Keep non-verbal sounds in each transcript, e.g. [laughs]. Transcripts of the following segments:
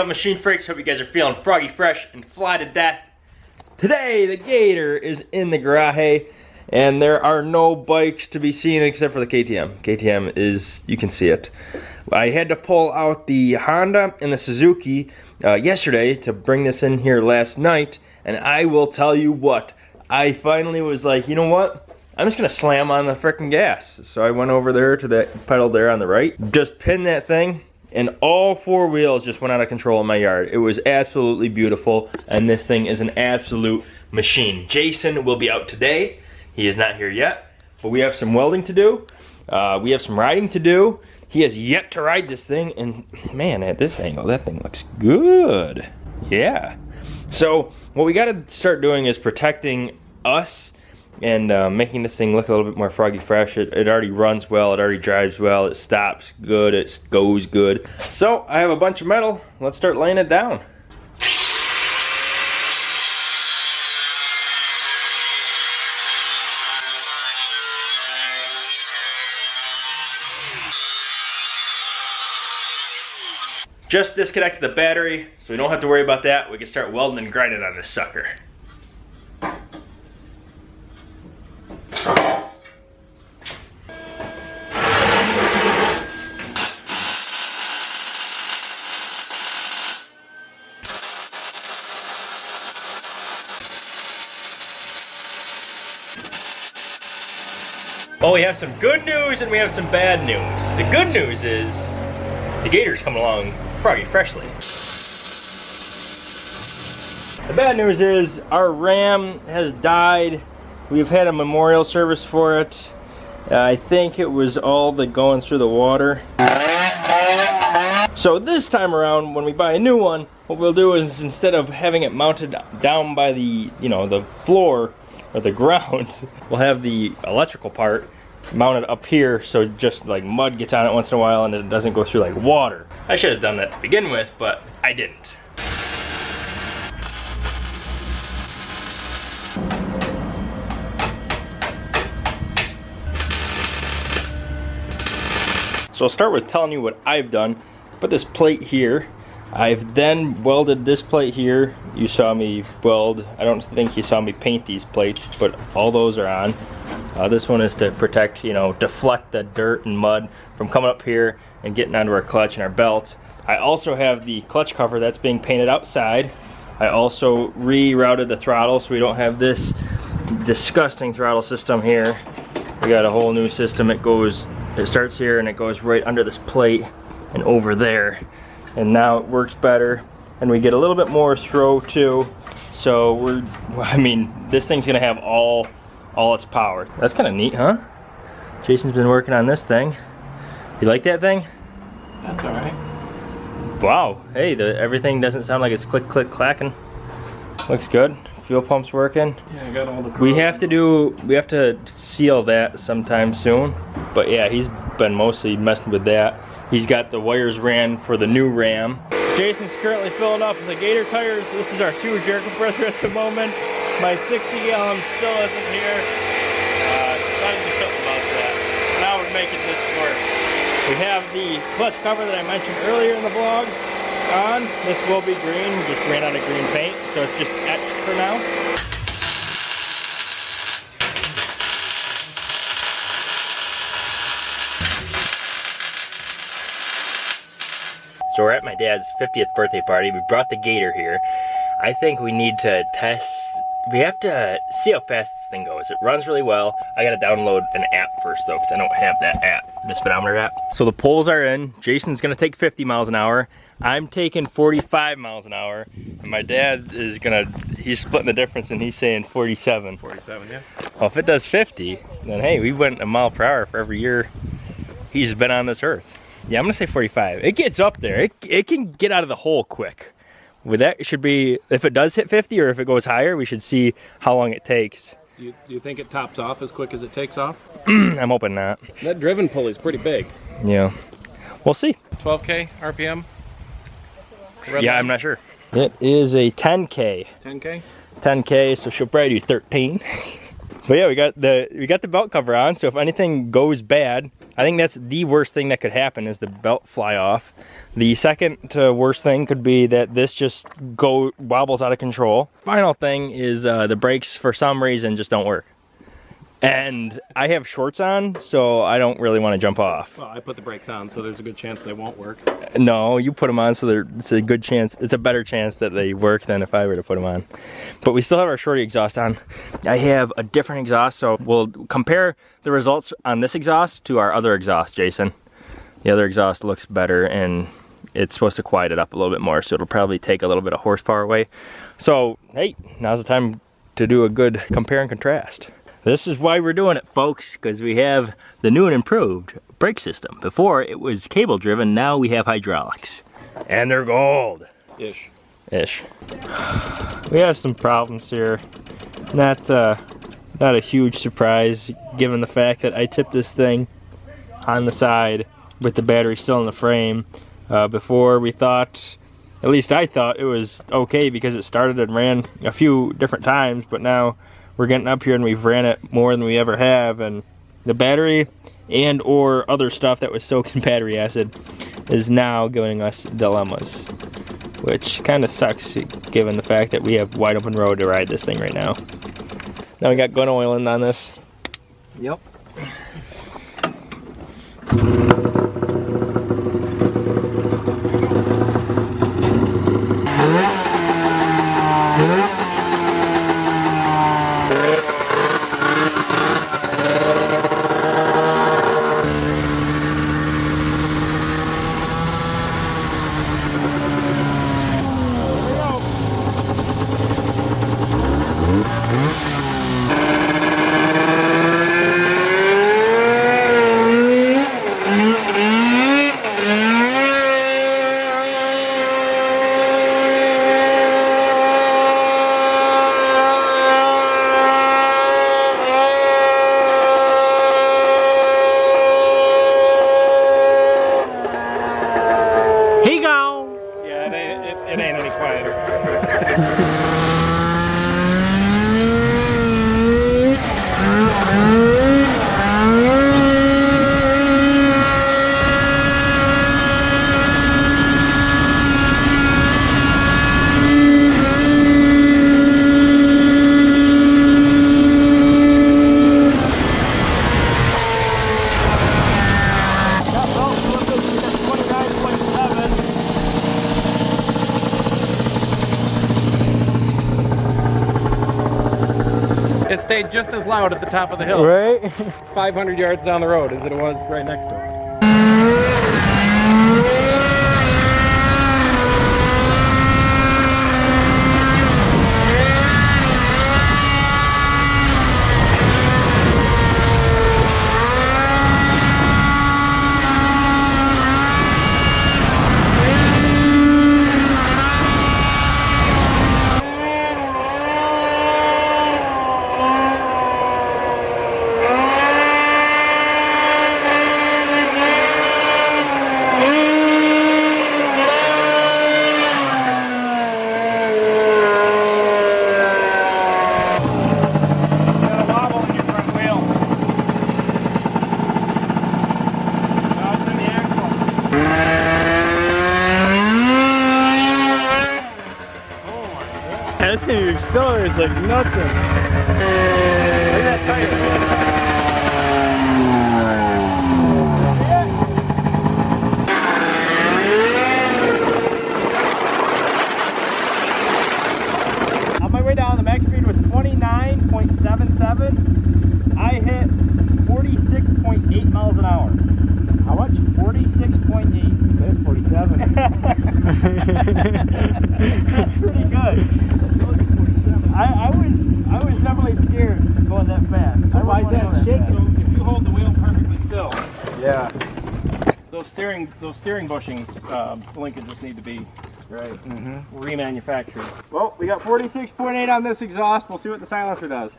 Up machine freaks? Hope you guys are feeling froggy fresh and fly to death. Today the Gator is in the garage and there are no bikes to be seen except for the KTM. KTM is, you can see it. I had to pull out the Honda and the Suzuki uh, yesterday to bring this in here last night and I will tell you what, I finally was like, you know what? I'm just gonna slam on the freaking gas. So I went over there to that pedal there on the right, just pin that thing, and all four wheels just went out of control in my yard. It was absolutely beautiful, and this thing is an absolute machine. Jason will be out today. He is not here yet, but we have some welding to do. Uh, we have some riding to do. He has yet to ride this thing, and man, at this angle, that thing looks good. Yeah. So what we gotta start doing is protecting us and uh, making this thing look a little bit more froggy fresh. It, it, already runs well, it already drives well, it stops good, it goes good. So I have a bunch of metal, let's start laying it down. Just disconnected the battery, so we don't have to worry about that. We can start welding and grinding on this sucker. Well, we have some good news and we have some bad news. The good news is the Gator's coming along froggy freshly. The bad news is our Ram has died. We've had a memorial service for it. Uh, I think it was all the going through the water. So this time around, when we buy a new one, what we'll do is instead of having it mounted down by the, you know, the floor, or the ground, [laughs] we'll have the electrical part mounted up here so just like mud gets on it once in a while and it doesn't go through like water. I should have done that to begin with, but I didn't. So I'll start with telling you what I've done. Put this plate here I've then welded this plate here. You saw me weld. I don't think you saw me paint these plates, but all those are on. Uh, this one is to protect, you know, deflect the dirt and mud from coming up here and getting onto our clutch and our belt. I also have the clutch cover that's being painted outside. I also rerouted the throttle so we don't have this disgusting throttle system here. We got a whole new system. It goes, it starts here and it goes right under this plate and over there and now it works better and we get a little bit more throw too. So we're [laughs] I mean this thing's gonna have all all its power. That's kind of neat huh? Jason's been working on this thing. You like that thing? That's all right. Wow. Hey the everything doesn't sound like it's click click clacking. Looks good. Fuel pump's working. Yeah I got all the we have to do we have to seal that sometime soon. But yeah he's been mostly messing with that He's got the wires ran for the new Ram. Jason's currently filling up the Gator tires. This is our two air compressor at the moment. My 60 gallon still isn't here. Uh, to do something about that. Now we're making this work. We have the clutch cover that I mentioned earlier in the vlog on. This will be green. We just ran out of green paint, so it's just etched for now. So we're at my dad's 50th birthday party. We brought the Gator here. I think we need to test, we have to see how fast this thing goes. It runs really well. I gotta download an app first though, because I don't have that app, the speedometer app. So the poles are in. Jason's gonna take 50 miles an hour. I'm taking 45 miles an hour. And my dad is gonna, he's splitting the difference and he's saying 47. 47, yeah. Well, if it does 50, then hey, we went a mile per hour for every year he's been on this earth. Yeah, I'm gonna say 45. It gets up there. It, it can get out of the hole quick. With that, it should be, if it does hit 50 or if it goes higher, we should see how long it takes. Do you, do you think it tops off as quick as it takes off? [clears throat] I'm hoping not. That driven pulley's pretty big. Yeah. We'll see. 12K RPM? Red yeah, line? I'm not sure. It is a 10K. 10K? 10K, so she'll probably do 13. [laughs] But yeah, we got the we got the belt cover on, so if anything goes bad, I think that's the worst thing that could happen is the belt fly off. The second uh, worst thing could be that this just go wobbles out of control. Final thing is uh, the brakes for some reason just don't work. And I have shorts on, so I don't really want to jump off. Well, I put the brakes on, so there's a good chance they won't work. No, you put them on, so it's a good chance, it's a better chance that they work than if I were to put them on. But we still have our shorty exhaust on. I have a different exhaust, so we'll compare the results on this exhaust to our other exhaust, Jason. The other exhaust looks better and it's supposed to quiet it up a little bit more, so it'll probably take a little bit of horsepower away. So, hey, now's the time to do a good compare and contrast. This is why we're doing it, folks, because we have the new and improved brake system. Before, it was cable driven, now we have hydraulics. And they're gold. Ish. Ish. We have some problems here. Not, uh, not a huge surprise, given the fact that I tipped this thing on the side with the battery still in the frame. Uh, before we thought, at least I thought it was okay because it started and ran a few different times, but now we're getting up here and we've ran it more than we ever have and the battery and or other stuff that was soaked in [laughs] battery acid is now giving us dilemmas which kind of sucks given the fact that we have wide open road to ride this thing right now now we got gun oil in on this Yep. He gone. Yeah, it ain't, any quieter. [laughs] It stayed just as loud at the top of the hill, right [laughs] 500 yards down the road as it was right next to it. got a wobble in your front wheel no, it's in the axle That thing accelerates like nothing. Look at that tire. On my way down, the max speed was 29.77. I hit 46.8 miles an hour. How much? 46.8. That's 47. [laughs] That's pretty good. I, I was I was definitely scared going that fast. I why is that shaking? So if you hold the wheel perfectly still, yeah. those steering those steering bushings um, linkage just need to be Right. mm -hmm. remanufactured. Well, we got 46.8 on this exhaust. We'll see what the silencer does.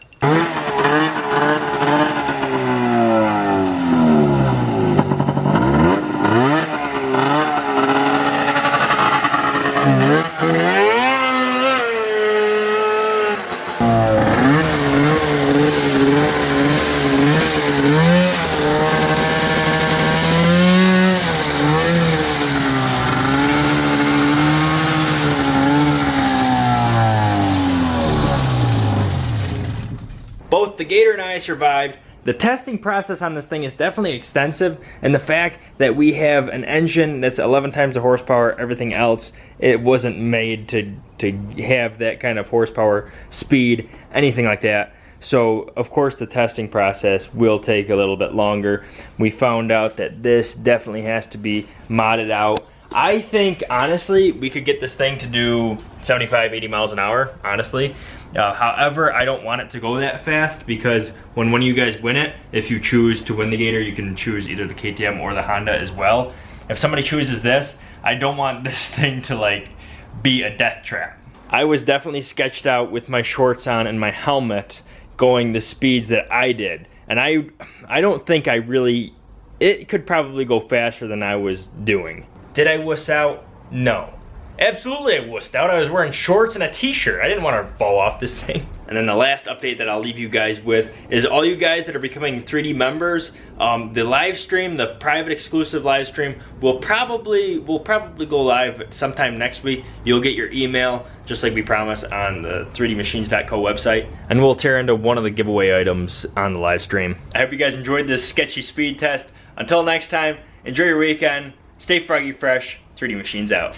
I survived. The testing process on this thing is definitely extensive, and the fact that we have an engine that's 11 times the horsepower, everything else, it wasn't made to, to have that kind of horsepower, speed, anything like that. So, of course, the testing process will take a little bit longer. We found out that this definitely has to be modded out. I think, honestly, we could get this thing to do 75, 80 miles an hour, honestly. Uh, however, I don't want it to go that fast because when one of you guys win it, if you choose to win the Gator, you can choose either the KTM or the Honda as well. If somebody chooses this, I don't want [laughs] this thing to like be a death trap. I was definitely sketched out with my shorts on and my helmet going the speeds that I did. And I, I don't think I really, it could probably go faster than I was doing. Did I wuss out? No. Absolutely I wussed out. I was wearing shorts and a t-shirt. I didn't want to fall off this [laughs] thing. And then the last update that I'll leave you guys with is all you guys that are becoming 3D members, um, the live stream, the private exclusive live stream will probably will probably go live sometime next week. You'll get your email just like we promised on the 3dmachines.co website. And we'll tear into one of the giveaway items on the live stream. I hope you guys enjoyed this sketchy speed test. Until next time, enjoy your weekend. Stay froggy fresh. 3D Machines out.